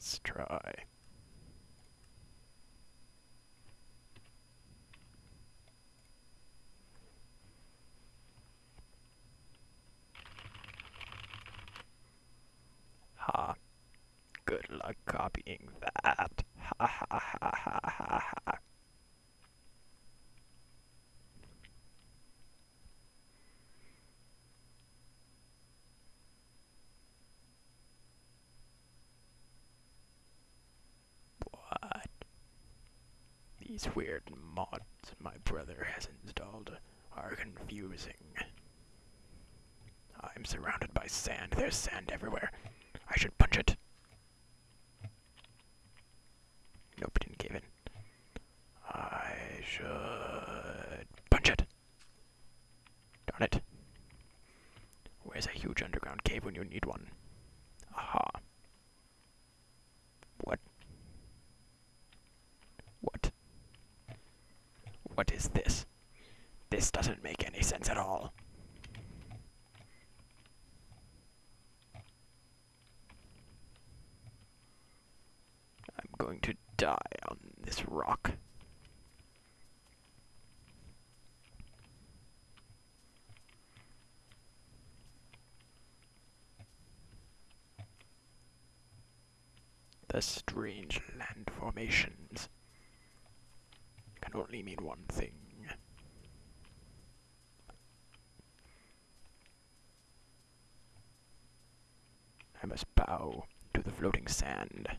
Let's try. Ha. Good luck copying that. Ha ha ha ha ha ha. What? These weird mods my brother has installed are confusing. I'm surrounded by sand. There's sand everywhere. I should punch it. Nope, didn't give in. I should punch it. Darn it. Where's a huge underground cave when you need one? Aha. What? What? What is this? This doesn't make any sense at all. I'm going to die on this rock. The strange land formations can only mean one thing. I must bow to the floating sand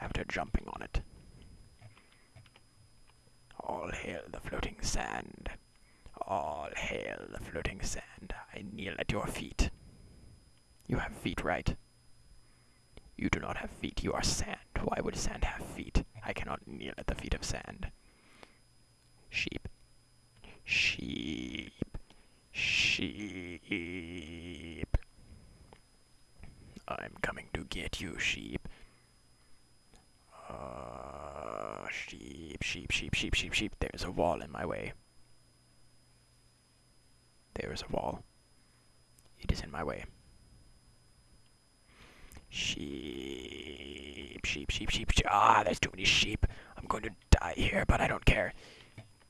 after jumping on it. All hail the floating sand. All hail the floating sand. I kneel at your feet. You have feet, right? You do not have feet, you are sand. Why would sand have feet? I cannot kneel at the feet of sand. Sheep. Sheep. Sheep. I'm coming to get you, sheep. Sheep, sheep, sheep, sheep, sheep, sheep. There's a wall in my way. There is a wall. It is in my way. Sheep, sheep, sheep, sheep, sheep. Ah, there's too many sheep. I'm going to die here, but I don't care.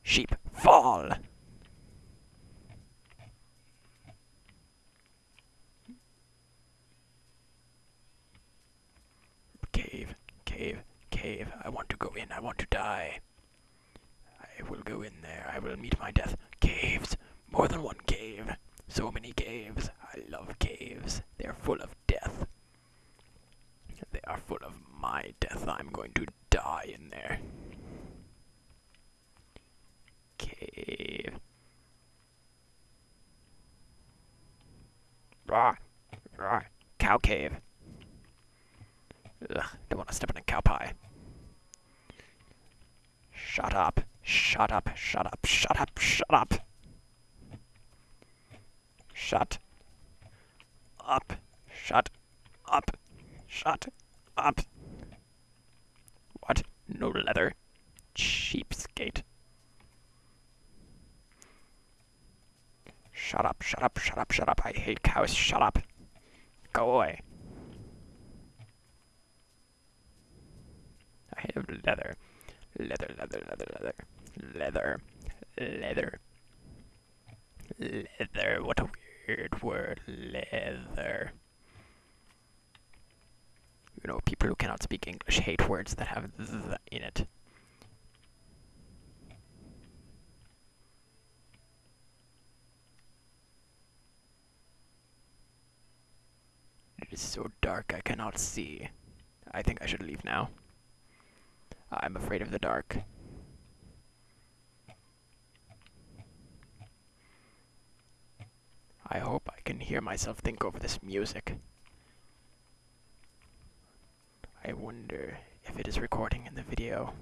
Sheep, fall! Cave, cave, cave. I want to go in. I want to die. I will go in there. I will meet my death. Caves. More than one cave. So many caves. I love caves. They're full of death. They are full of my death. I'm going to die in there. Cave. Rah. Rah. Cow cave. Ugh, don't want to step in a cow pie. Shut up. Shut up. Shut up. Shut up. Shut up. Shut up. Shut up. Shut up. What? No leather. Cheapskate. Shut up, shut up, shut up, shut up. I hate cows. Shut up. Go away. I have leather. Leather, leather, leather, leather. Leather. Leather. Leather. What a weird word. Leather. You know, people who cannot speak English hate words that have th in it. It is so dark I cannot see. I think I should leave now. I'm afraid of the dark. I hope I can hear myself think over this music. I wonder if it is recording in the video.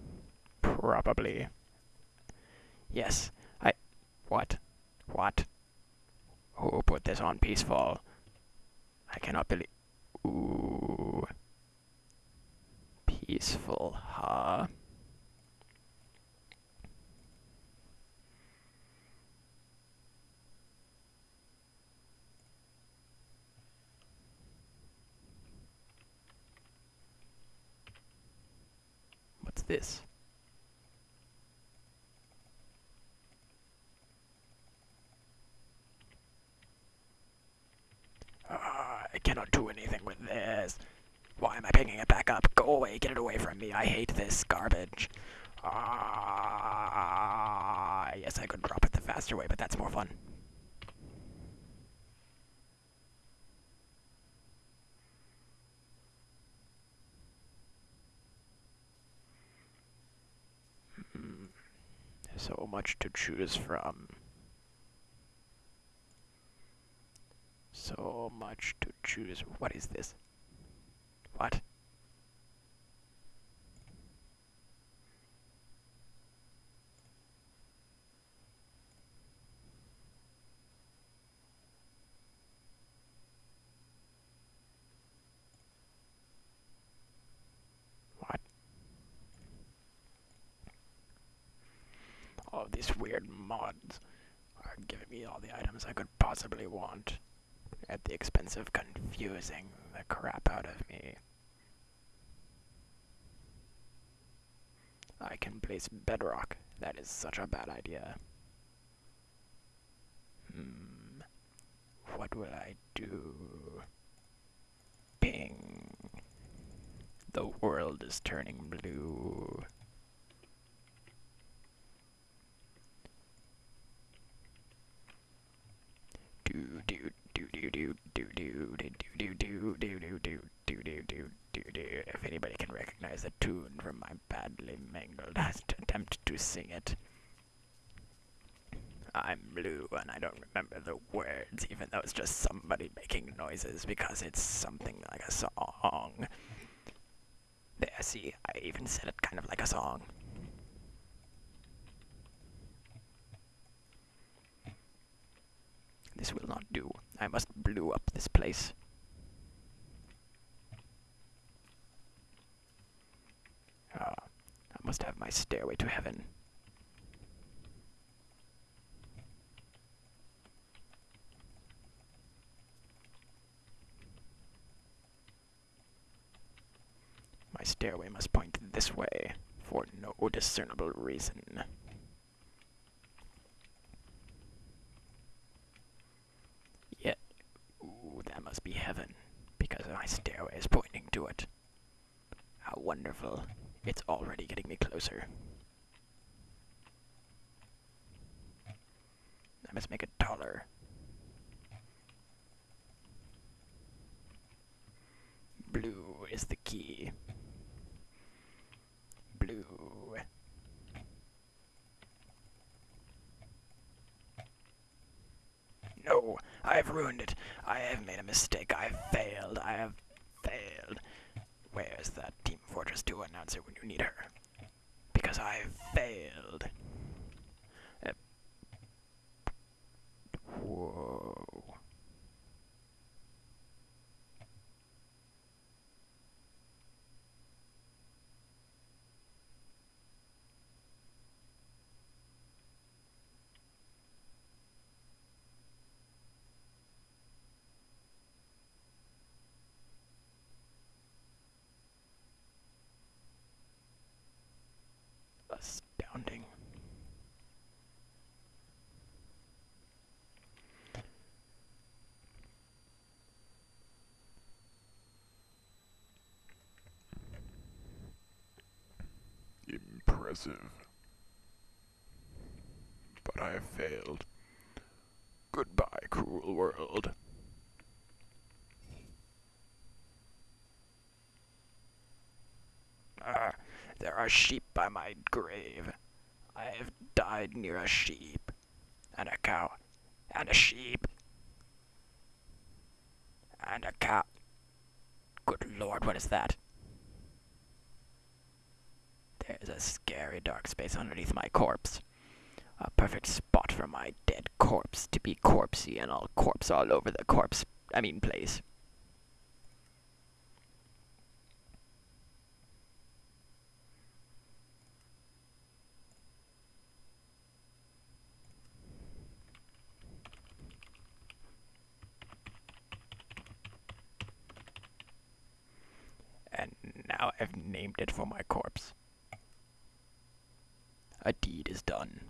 Probably. Yes, I... What? What? Who put this on peaceful? I cannot believe... Ooh. Peaceful, huh? this? Ah, I cannot do anything with this. Why am I picking it back up? Away, get it away from me. I hate this garbage. Ah, yes, I could drop it the faster way, but that's more fun. Hmm. So much to choose from. So much to choose. What is this? What? All of these weird mods are giving me all the items I could possibly want at the expense of confusing the crap out of me. I can place bedrock. That is such a bad idea. Hmm. What will I do? Ping. The world is turning blue. Recognize the tune from my badly mangled attempt to sing it. I'm blue and I don't remember the words, even though it's just somebody making noises because it's something like a song. There, see, I even said it kind of like a song. This will not do. I must blue up this place. Ah, I must have my stairway to heaven. My stairway must point this way, for no discernible reason. Yet, ooh, that must be heaven, because my stairway is pointing to it. How wonderful. It's already getting me closer. I must make it taller. Blue is the key. Blue. No, I have ruined it. I have made a mistake. I have failed. I have failed. Where's that to announce it when you need her. Because I failed. Impressive. But I have failed. Goodbye, cruel world. Ah, there are sheep by my grave. I have died near a sheep, and a cow, and a sheep, and a cow. Good lord, what is that? A scary dark space underneath my corpse. A perfect spot for my dead corpse to be corpsey and all corpse all over the corpse, I mean place. And now I've named it for my corpse. A deed is done.